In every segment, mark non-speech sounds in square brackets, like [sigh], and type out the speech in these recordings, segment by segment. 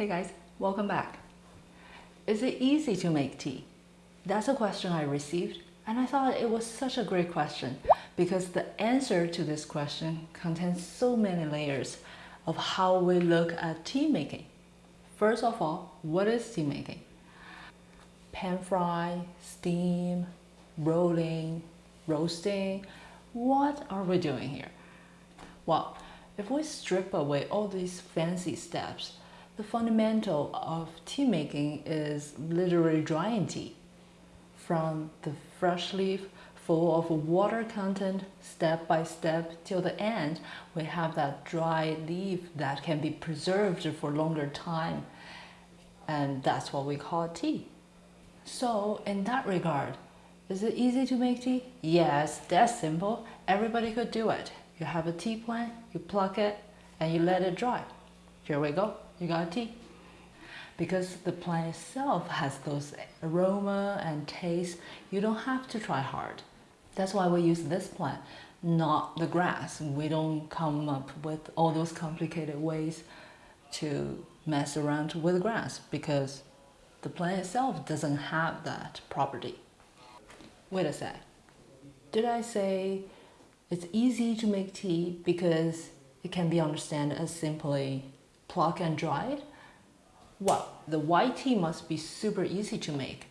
Hey guys, welcome back. Is it easy to make tea? That's a question I received and I thought it was such a great question because the answer to this question contains so many layers of how we look at tea making. First of all, what is tea making? Pan fry, steam, rolling, roasting. What are we doing here? Well, if we strip away all these fancy steps, the fundamental of tea making is literally drying tea. From the fresh leaf full of water content, step by step till the end, we have that dry leaf that can be preserved for longer time. And that's what we call tea. So in that regard, is it easy to make tea? Yes, that's simple. Everybody could do it. You have a tea plant, you pluck it, and you let it dry. Here we go, you got tea. Because the plant itself has those aroma and taste, you don't have to try hard. That's why we use this plant, not the grass. We don't come up with all those complicated ways to mess around with grass because the plant itself doesn't have that property. Wait a sec. Did I say it's easy to make tea because it can be understood as simply pluck and it? Well, the white tea must be super easy to make.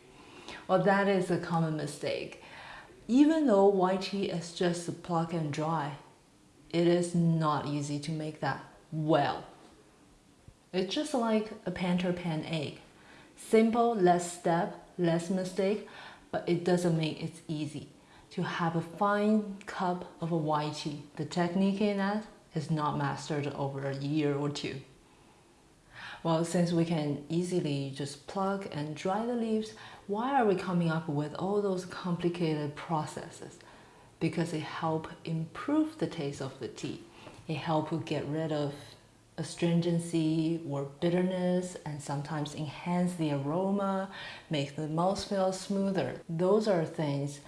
Well, that is a common mistake. Even though white tea is just pluck and dry, it is not easy to make that well. It's just like a Pinter pan egg. Simple, less step, less mistake, but it doesn't make it easy to have a fine cup of a white tea. The technique in that is not mastered over a year or two. Well, since we can easily just pluck and dry the leaves, why are we coming up with all those complicated processes? Because it helps improve the taste of the tea. It helps get rid of astringency or bitterness and sometimes enhance the aroma, make the mouthfeel smoother. Those are things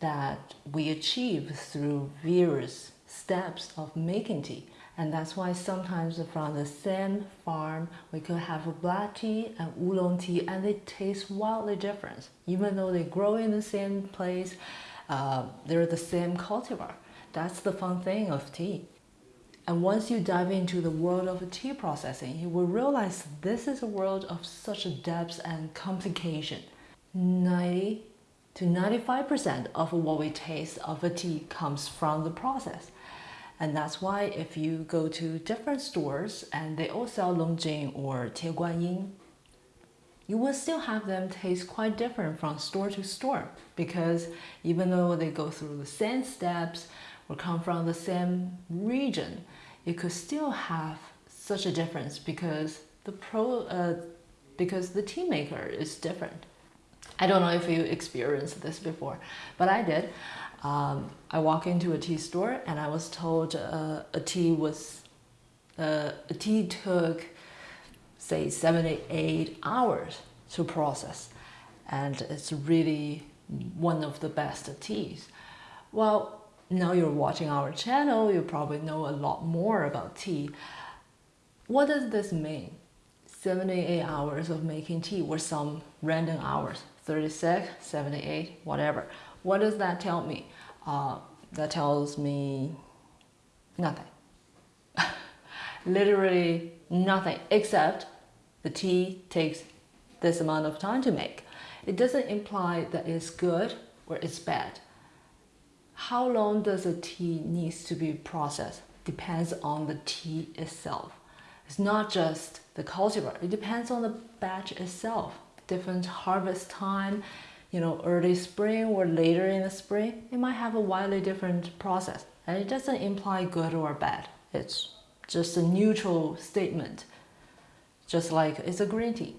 that we achieve through various steps of making tea. And that's why sometimes from the same farm, we could have a black tea and oolong tea and they taste wildly different. Even though they grow in the same place, uh, they're the same cultivar. That's the fun thing of tea. And once you dive into the world of tea processing, you will realize this is a world of such depth and complication. 90 to 95% of what we taste of a tea comes from the process. And that's why if you go to different stores and they all sell Longjing or Tieguanyin, you will still have them taste quite different from store to store because even though they go through the same steps or come from the same region, it could still have such a difference because the pro uh, because the tea maker is different. I don't know if you experienced this before, but I did. Um, I walk into a tea store and I was told uh, a tea was uh, a tea took say 78 hours to process and it's really one of the best teas. Well, now you're watching our channel, you probably know a lot more about tea. What does this mean? 78 hours of making tea or some random hours. 36, 78, whatever. What does that tell me? Uh, that tells me nothing. [laughs] Literally nothing, except the tea takes this amount of time to make. It doesn't imply that it's good or it's bad. How long does a tea needs to be processed depends on the tea itself. It's not just the cultivar, it depends on the batch itself different harvest time, you know, early spring or later in the spring, it might have a wildly different process. And it doesn't imply good or bad. It's just a neutral statement. Just like it's a green tea.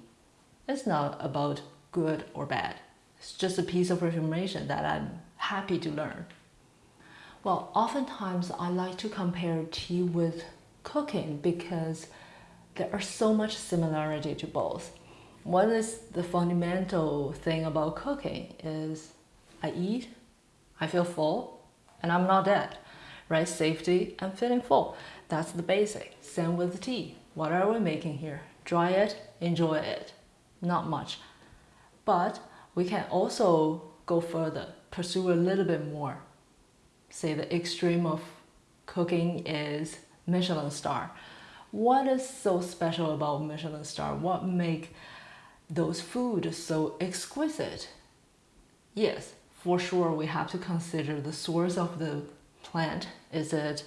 It's not about good or bad. It's just a piece of information that I'm happy to learn. Well, oftentimes I like to compare tea with cooking because there are so much similarity to both. What is the fundamental thing about cooking is I eat, I feel full, and I'm not dead, right? Safety and feeling full. That's the basic. Same with tea. What are we making here? Try it, enjoy it. Not much. But we can also go further, pursue a little bit more. Say the extreme of cooking is Michelin star. What is so special about Michelin star? What make those food so exquisite? Yes, for sure we have to consider the source of the plant. Is it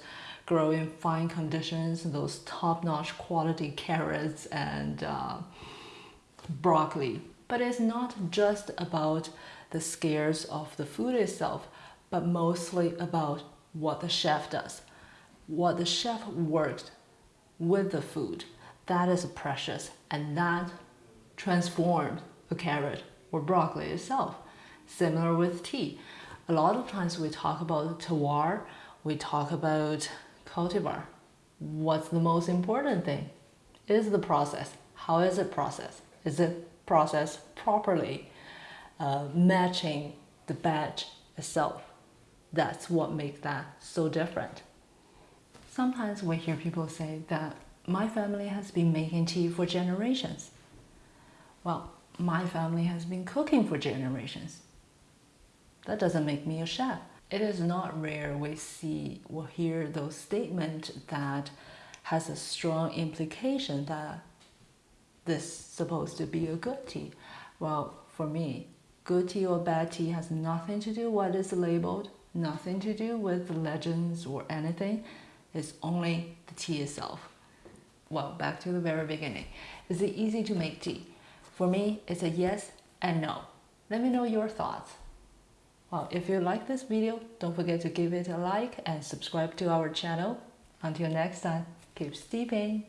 grow in fine conditions, those top-notch quality carrots and uh, broccoli. But it's not just about the scares of the food itself, but mostly about what the chef does. What the chef worked with the food. That is precious and that transformed a carrot or broccoli itself. Similar with tea. A lot of times we talk about terroir, we talk about cultivar. What's the most important thing? Is the process. How is it processed? Is it processed properly, uh, matching the batch itself? That's what makes that so different. Sometimes we hear people say that my family has been making tea for generations. Well, my family has been cooking for generations. That doesn't make me a chef. It is not rare we see or hear those statements that has a strong implication that this is supposed to be a good tea. Well, for me, good tea or bad tea has nothing to do with what is labeled, nothing to do with legends or anything. It's only the tea itself. Well, back to the very beginning. Is it easy to make tea? For me, it's a yes and no. Let me know your thoughts. Well, if you like this video, don't forget to give it a like and subscribe to our channel. Until next time, keep steeping.